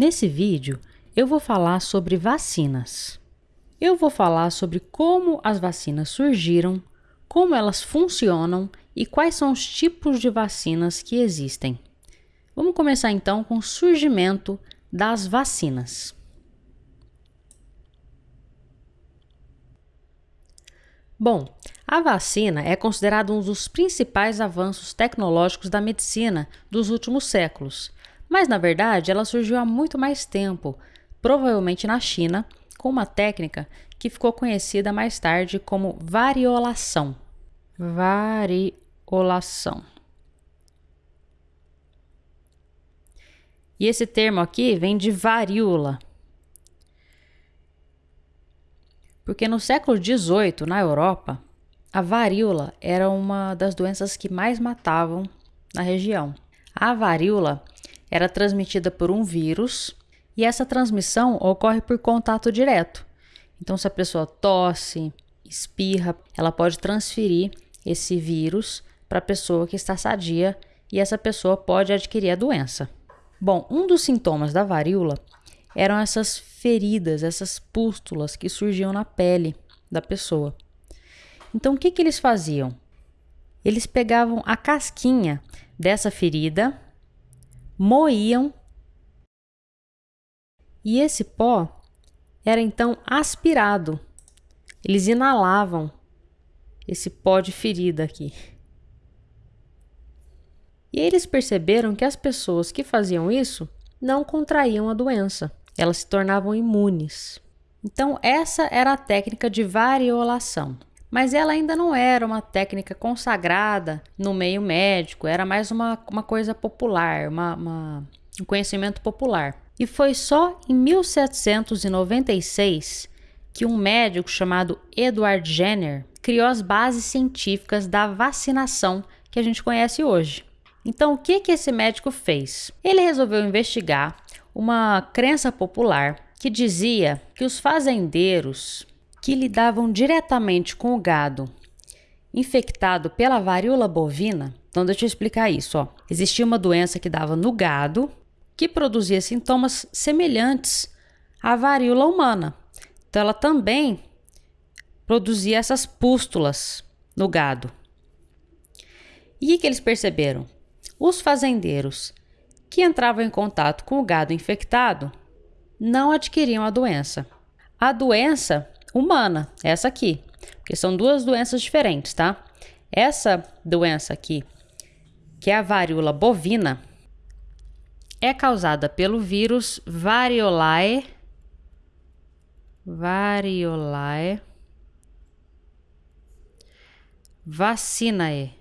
Nesse vídeo, eu vou falar sobre vacinas. Eu vou falar sobre como as vacinas surgiram, como elas funcionam e quais são os tipos de vacinas que existem. Vamos começar então com o surgimento das vacinas. Bom, a vacina é considerada um dos principais avanços tecnológicos da medicina dos últimos séculos, mas na verdade ela surgiu há muito mais tempo, provavelmente na China, com uma técnica que ficou conhecida mais tarde como variolação. Variolação. E esse termo aqui vem de varíola, porque no século XVIII, na Europa, a varíola era uma das doenças que mais matavam na região. A varíola era transmitida por um vírus e essa transmissão ocorre por contato direto. Então, se a pessoa tosse, espirra, ela pode transferir esse vírus para a pessoa que está sadia e essa pessoa pode adquirir a doença. Bom, um dos sintomas da varíola eram essas feridas, essas pústulas que surgiam na pele da pessoa. Então, o que, que eles faziam? Eles pegavam a casquinha dessa ferida, moíam e esse pó era então aspirado. Eles inalavam esse pó de ferida aqui. E eles perceberam que as pessoas que faziam isso não contraíam a doença elas se tornavam imunes. Então, essa era a técnica de variolação. Mas ela ainda não era uma técnica consagrada no meio médico, era mais uma, uma coisa popular, uma, uma, um conhecimento popular. E foi só em 1796 que um médico chamado Edward Jenner criou as bases científicas da vacinação que a gente conhece hoje. Então, o que, que esse médico fez? Ele resolveu investigar uma crença popular que dizia que os fazendeiros que lidavam diretamente com o gado infectado pela varíola bovina, então deixa eu explicar isso, ó. Existia uma doença que dava no gado que produzia sintomas semelhantes à varíola humana. Então ela também produzia essas pústulas no gado. E o que eles perceberam? Os fazendeiros que entravam em contato com o gado infectado não adquiriam a doença. A doença humana, essa aqui, porque são duas doenças diferentes, tá? Essa doença aqui, que é a varíola bovina, é causada pelo vírus Variolae Variolae vacinae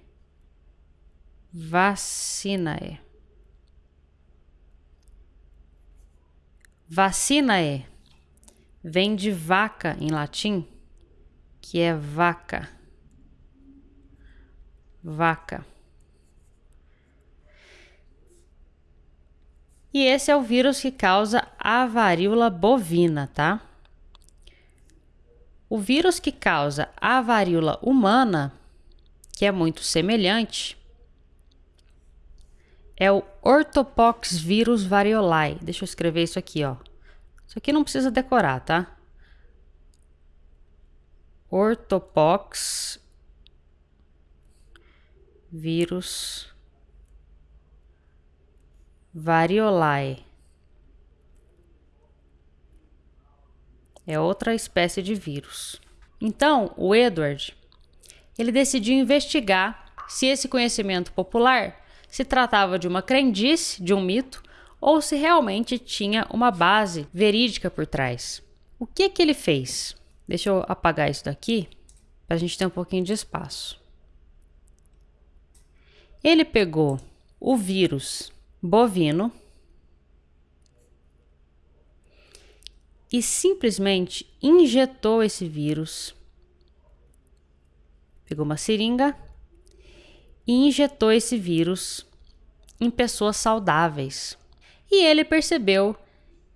vacinae Vacina é vem de vaca em latim, que é vaca. Vaca. E esse é o vírus que causa a varíola bovina, tá? O vírus que causa a varíola humana, que é muito semelhante, é o Orthopox vírus variolae. Deixa eu escrever isso aqui, ó. Isso aqui não precisa decorar, tá? Orthopox vírus variolae. É outra espécie de vírus. Então, o Edward, ele decidiu investigar se esse conhecimento popular se tratava de uma crendice, de um mito, ou se realmente tinha uma base verídica por trás. O que que ele fez? Deixa eu apagar isso daqui para a gente ter um pouquinho de espaço. Ele pegou o vírus bovino e simplesmente injetou esse vírus. Pegou uma seringa e injetou esse vírus em pessoas saudáveis. E ele percebeu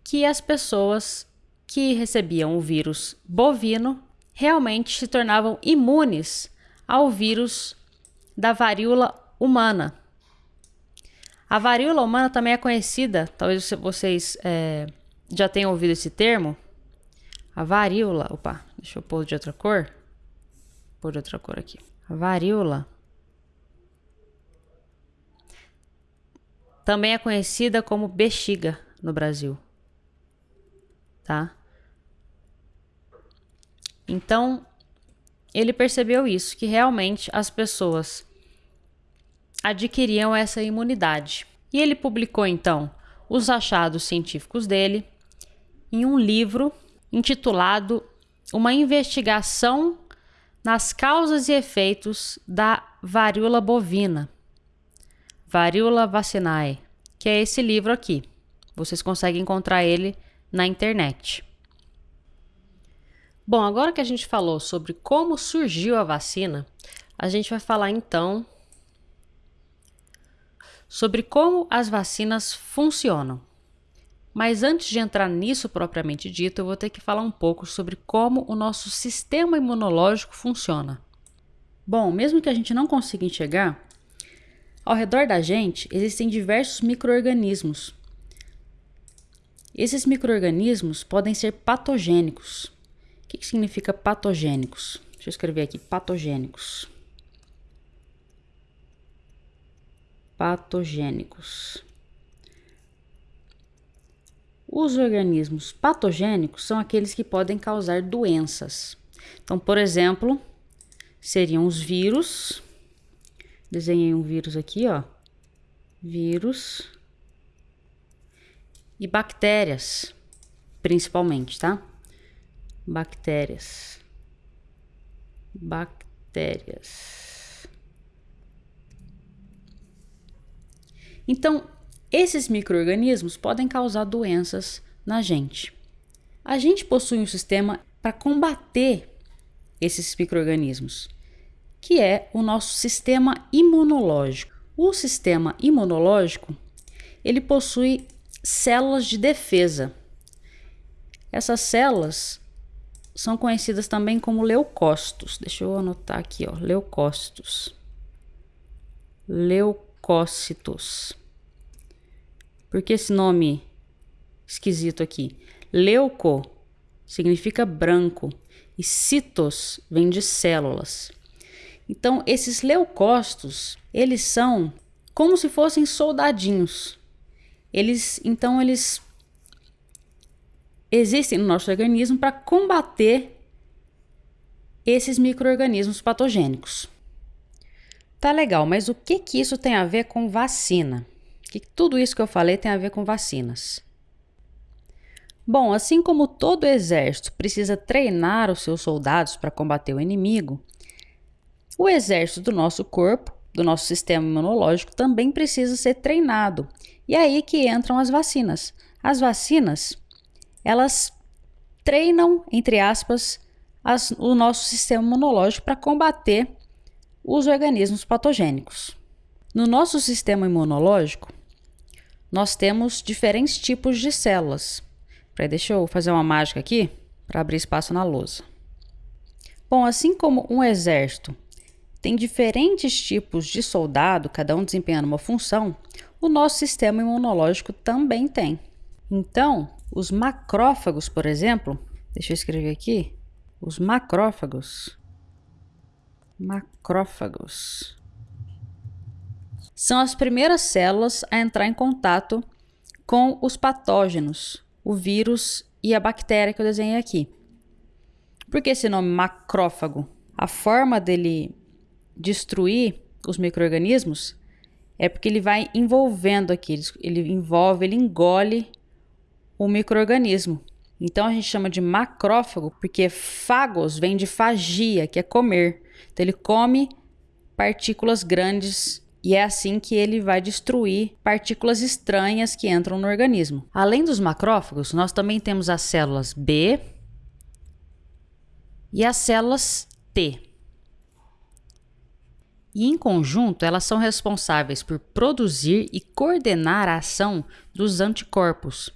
que as pessoas que recebiam o vírus bovino realmente se tornavam imunes ao vírus da varíola humana. A varíola humana também é conhecida, talvez vocês é, já tenham ouvido esse termo. A varíola, opa, deixa eu pôr de outra cor. Pôr de outra cor aqui. A varíola também é conhecida como bexiga no Brasil. Tá? Então, ele percebeu isso, que realmente as pessoas adquiriam essa imunidade. E ele publicou então os achados científicos dele em um livro intitulado Uma investigação nas causas e efeitos da varíola bovina, varíola vacinae, que é esse livro aqui. Vocês conseguem encontrar ele na internet. Bom, agora que a gente falou sobre como surgiu a vacina, a gente vai falar então sobre como as vacinas funcionam. Mas antes de entrar nisso propriamente dito, eu vou ter que falar um pouco sobre como o nosso sistema imunológico funciona. Bom, mesmo que a gente não consiga enxergar, ao redor da gente existem diversos microorganismos. Esses microorganismos podem ser patogênicos. O que, que significa patogênicos? Deixa eu escrever aqui: patogênicos. patogênicos. Os organismos patogênicos são aqueles que podem causar doenças. Então, por exemplo, seriam os vírus. Desenhei um vírus aqui, ó. Vírus e bactérias, principalmente, tá? Bactérias. Bactérias. Então, esses micro-organismos podem causar doenças na gente. A gente possui um sistema para combater esses micro-organismos, que é o nosso sistema imunológico. O sistema imunológico, ele possui células de defesa. Essas células são conhecidas também como leucócitos. Deixa eu anotar aqui, ó, leucócitos. Leucócitos. Por que esse nome esquisito aqui? Leuco significa branco e citos vem de células. Então, esses leucócitos, eles são como se fossem soldadinhos. Eles, então, eles existem no nosso organismo para combater esses micro-organismos patogênicos. Tá legal, mas o que que isso tem a ver com vacina? Que tudo isso que eu falei tem a ver com vacinas? Bom, assim como todo exército precisa treinar os seus soldados para combater o inimigo, o exército do nosso corpo, do nosso sistema imunológico, também precisa ser treinado. E é aí que entram as vacinas. As vacinas, elas treinam, entre aspas, as, o nosso sistema imunológico para combater os organismos patogênicos. No nosso sistema imunológico, nós temos diferentes tipos de células. Peraí, deixa eu fazer uma mágica aqui para abrir espaço na lousa. Bom, assim como um exército tem diferentes tipos de soldado, cada um desempenhando uma função, o nosso sistema imunológico também tem. Então, os macrófagos, por exemplo, deixa eu escrever aqui, os macrófagos macrófagos. São as primeiras células a entrar em contato com os patógenos, o vírus e a bactéria que eu desenhei aqui. Por que esse nome macrófago? A forma dele destruir os micro-organismos é porque ele vai envolvendo aqui, ele envolve, ele engole o microorganismo. Então a gente chama de macrófago porque fagos vem de fagia, que é comer. Então ele come partículas grandes e é assim que ele vai destruir partículas estranhas que entram no organismo. Além dos macrófagos, nós também temos as células B e as células T. E em conjunto, elas são responsáveis por produzir e coordenar a ação dos anticorpos,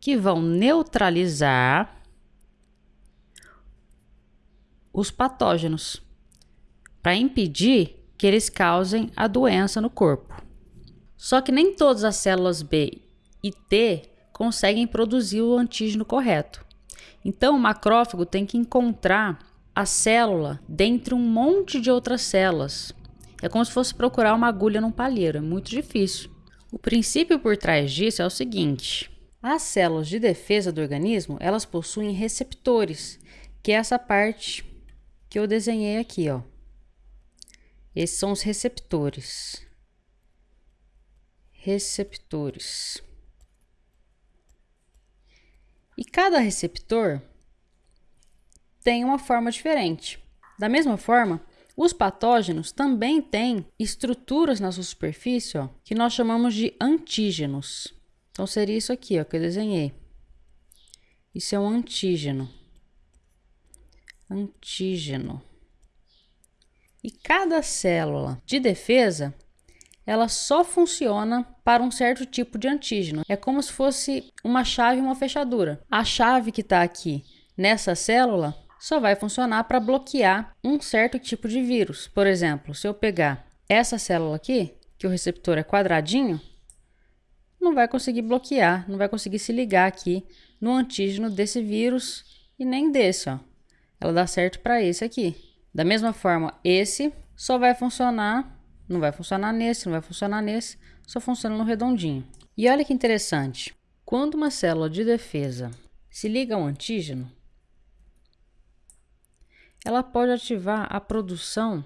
que vão neutralizar os patógenos para impedir que eles causem a doença no corpo. Só que nem todas as células B e T conseguem produzir o antígeno correto. Então, o macrófago tem que encontrar a célula dentre um monte de outras células. É como se fosse procurar uma agulha num palheiro, é muito difícil. O princípio por trás disso é o seguinte: as células de defesa do organismo, elas possuem receptores, que é essa parte que eu desenhei aqui, ó. Esses são os receptores. Receptores. E cada receptor tem uma forma diferente. Da mesma forma, os patógenos também têm estruturas na sua superfície ó, que nós chamamos de antígenos. Então seria isso aqui ó, que eu desenhei. Isso é um antígeno. Antígeno. E cada célula de defesa ela só funciona para um certo tipo de antígeno. É como se fosse uma chave e uma fechadura. A chave que está aqui nessa célula só vai funcionar para bloquear um certo tipo de vírus. Por exemplo, se eu pegar essa célula aqui, que o receptor é quadradinho, não vai conseguir bloquear, não vai conseguir se ligar aqui no antígeno desse vírus e nem desse, ó. Ela dá certo para esse aqui. Da mesma forma, esse só vai funcionar não vai funcionar nesse, não vai funcionar nesse, só funciona no redondinho. E olha que interessante, quando uma célula de defesa se liga ao antígeno, ela pode ativar a produção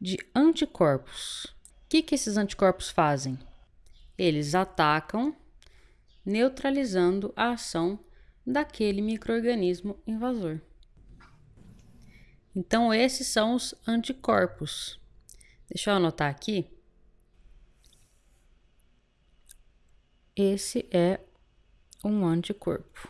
de anticorpos. O que, que esses anticorpos fazem? Eles atacam, neutralizando a ação daquele microorganismo invasor. Então, esses são os anticorpos. Deixa eu anotar aqui. Esse é um anticorpo.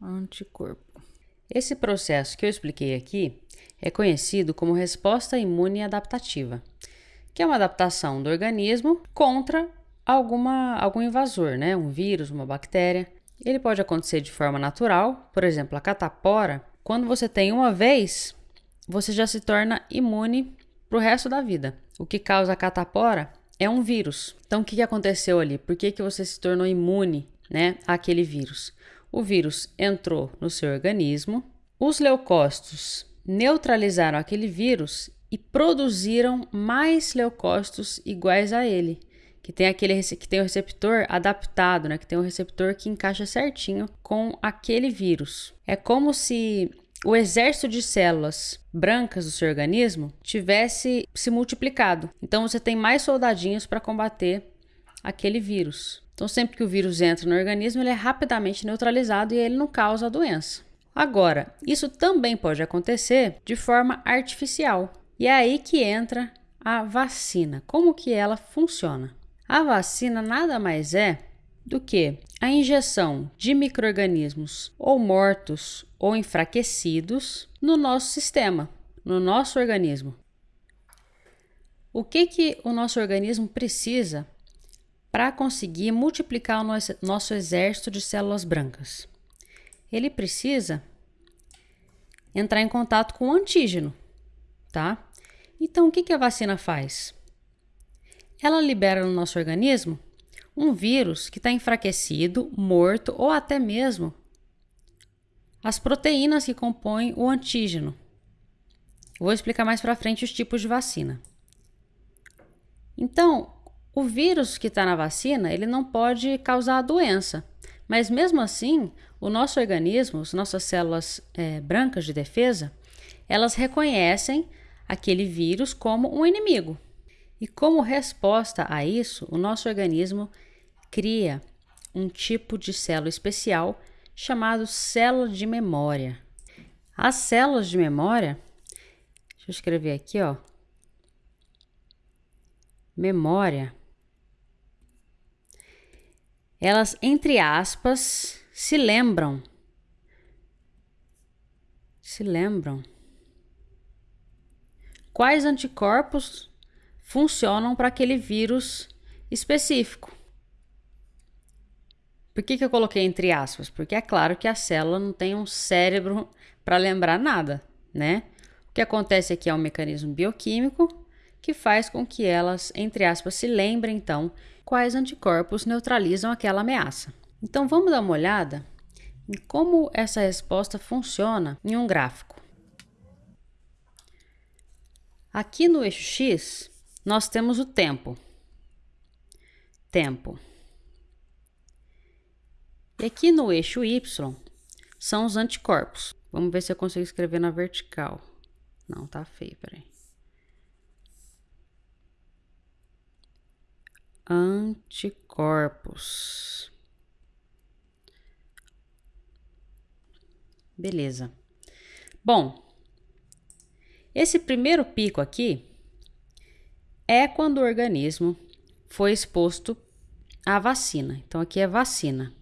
Anticorpo. Esse processo que eu expliquei aqui é conhecido como resposta imune adaptativa, que é uma adaptação do organismo contra alguma, algum invasor, né? um vírus, uma bactéria. Ele pode acontecer de forma natural, por exemplo, a catapora. Quando você tem uma vez, você já se torna imune para o resto da vida. O que causa a catapora é um vírus. Então, o que aconteceu ali? Por que, que você se tornou imune né, àquele vírus? O vírus entrou no seu organismo, os leucócitos neutralizaram aquele vírus e produziram mais leucócitos iguais a ele, que tem aquele que tem o receptor adaptado, né, que tem um receptor que encaixa certinho com aquele vírus. É como se o exército de células brancas do seu organismo tivesse se multiplicado. Então você tem mais soldadinhos para combater aquele vírus. Então sempre que o vírus entra no organismo, ele é rapidamente neutralizado e ele não causa a doença. Agora, isso também pode acontecer de forma artificial. E é aí que entra a vacina. Como que ela funciona? A vacina nada mais é do que a injeção de microrganismos ou mortos ou enfraquecidos no nosso sistema, no nosso organismo. O que que o nosso organismo precisa para conseguir multiplicar o nosso, exército de células brancas? Ele precisa entrar em contato com o antígeno, tá? Então, o que a vacina faz? Ela libera no nosso organismo um vírus que está enfraquecido, morto ou até mesmo as proteínas que compõem o antígeno. vou explicar mais para frente os tipos de vacina. Então, o vírus que está na vacina, ele não pode causar a doença, mas mesmo assim, o nosso organismo, as nossas células é, brancas de defesa, elas reconhecem aquele vírus como um inimigo. E como resposta a isso, o nosso organismo cria um tipo de célula especial chamado célula de memória. As células de memória, deixa eu escrever aqui, ó. Memória. Elas, entre aspas, se lembram. Se lembram. Quais anticorpos funcionam para aquele vírus específico? Por que, que eu coloquei entre aspas? Porque é claro que a célula não tem um cérebro para lembrar nada, né? O que acontece aqui é um mecanismo bioquímico que faz com que elas, entre aspas, se lembrem então quais anticorpos neutralizam aquela ameaça. Então vamos dar uma olhada em como essa resposta funciona em um gráfico. Aqui no eixo X, nós temos o tempo. Tempo. E aqui no eixo Y são os anticorpos. Vamos ver se eu consigo escrever na vertical. Não, tá feio, peraí. Anticorpos. Beleza. Bom, esse primeiro pico aqui é quando o organismo foi exposto à vacina. Então, aqui é vacina.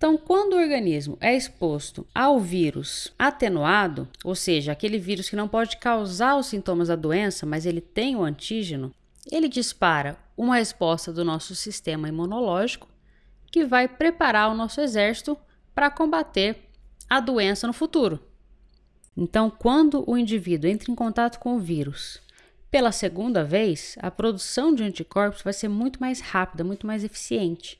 Então, quando o organismo é exposto ao vírus atenuado, ou seja, aquele vírus que não pode causar os sintomas da doença, mas ele tem o antígeno, ele dispara uma resposta do nosso sistema imunológico que vai preparar o nosso exército para combater a doença no futuro. Então, quando o indivíduo entra em contato com o vírus pela segunda vez, a produção de anticorpos vai ser muito mais rápida, muito mais eficiente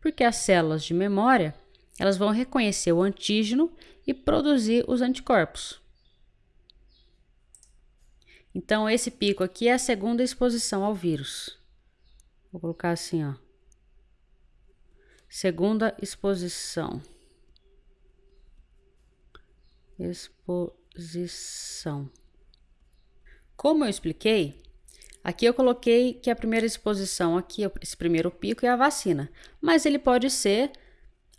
porque as células de memória elas vão reconhecer o antígeno e produzir os anticorpos. Então, esse pico aqui é a segunda exposição ao vírus. Vou colocar assim, ó. Segunda exposição. Exposição. Como eu expliquei, Aqui eu coloquei que a primeira exposição aqui, esse primeiro pico, é a vacina, mas ele pode ser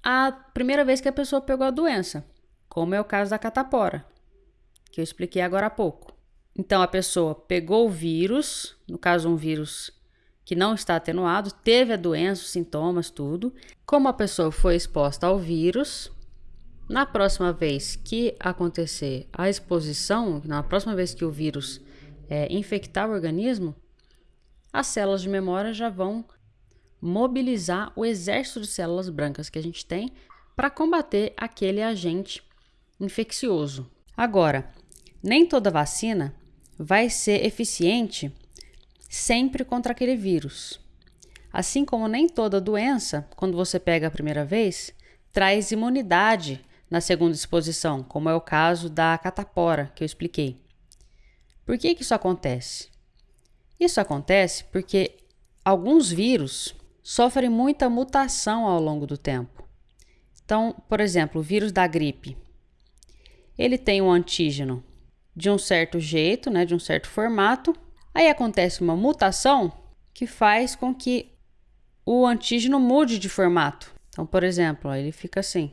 a primeira vez que a pessoa pegou a doença, como é o caso da catapora, que eu expliquei agora há pouco. Então a pessoa pegou o vírus, no caso um vírus que não está atenuado, teve a doença, os sintomas, tudo. Como a pessoa foi exposta ao vírus, na próxima vez que acontecer a exposição, na próxima vez que o vírus é, infectar o organismo, as células de memória já vão mobilizar o exército de células brancas que a gente tem para combater aquele agente infeccioso. Agora, nem toda vacina vai ser eficiente sempre contra aquele vírus. Assim como nem toda doença, quando você pega a primeira vez, traz imunidade na segunda exposição, como é o caso da catapora que eu expliquei. Por que, que isso acontece? Isso acontece porque alguns vírus sofrem muita mutação ao longo do tempo. Então, por exemplo, o vírus da gripe. Ele tem um antígeno de um certo jeito, né, de um certo formato. Aí acontece uma mutação que faz com que o antígeno mude de formato. Então, por exemplo, ele fica assim.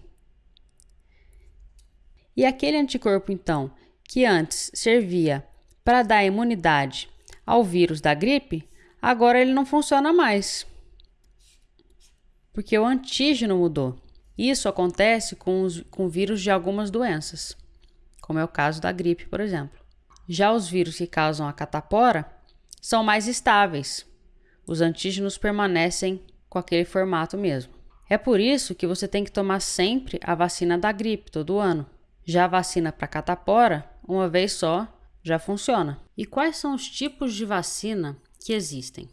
E aquele anticorpo, então, que antes servia para dar imunidade ao vírus da gripe, agora ele não funciona mais. Porque o antígeno mudou. Isso acontece com, os, com vírus de algumas doenças, como é o caso da gripe, por exemplo. Já os vírus que causam a catapora são mais estáveis. Os antígenos permanecem com aquele formato mesmo. É por isso que você tem que tomar sempre a vacina da gripe todo ano. Já a vacina para catapora, uma vez só, já funciona. E quais são os tipos de vacina que existem?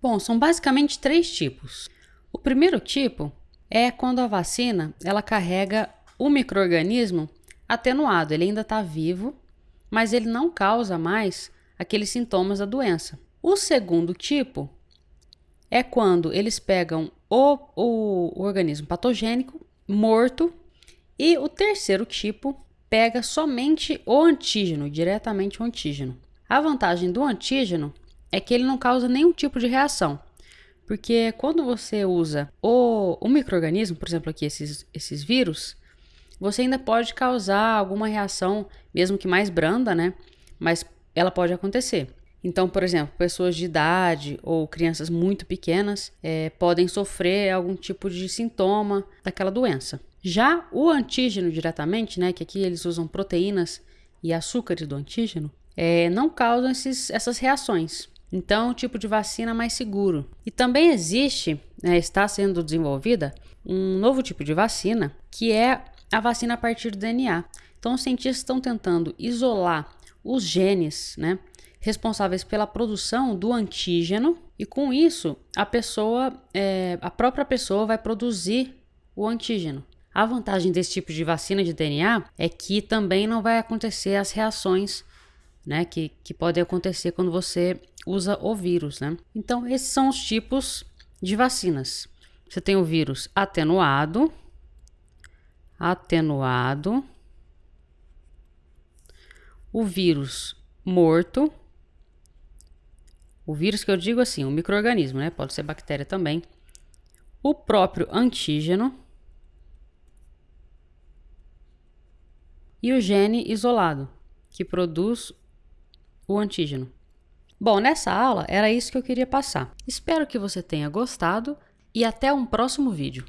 Bom, são basicamente três tipos. O primeiro tipo é quando a vacina ela carrega o microorganismo atenuado, ele ainda está vivo, mas ele não causa mais aqueles sintomas da doença. O segundo tipo é quando eles pegam o, o, o organismo patogênico morto. E o terceiro tipo pega somente o antígeno, diretamente o antígeno. A vantagem do antígeno é que ele não causa nenhum tipo de reação. Porque quando você usa o, o microorganismo, por exemplo, aqui esses, esses vírus, você ainda pode causar alguma reação, mesmo que mais branda, né? Mas ela pode acontecer. Então, por exemplo, pessoas de idade ou crianças muito pequenas é, podem sofrer algum tipo de sintoma daquela doença. Já o antígeno diretamente, né, que aqui eles usam proteínas e açúcares do antígeno, é, não causam esses, essas reações. Então, é um tipo de vacina mais seguro. E também existe, né, está sendo desenvolvida, um novo tipo de vacina, que é a vacina a partir do DNA. Então, os cientistas estão tentando isolar os genes, né, responsáveis pela produção do antígeno e com isso a pessoa, é, a própria pessoa vai produzir o antígeno. A vantagem desse tipo de vacina de DNA é que também não vai acontecer as reações, né, que, que podem acontecer quando você usa o vírus, né? Então esses são os tipos de vacinas. Você tem o vírus atenuado, atenuado, o vírus morto, o vírus que eu digo assim, o microorganismo, né? Pode ser bactéria também. O próprio antígeno e o gene isolado, que produz o antígeno. Bom, nessa aula era isso que eu queria passar. Espero que você tenha gostado e até um próximo vídeo.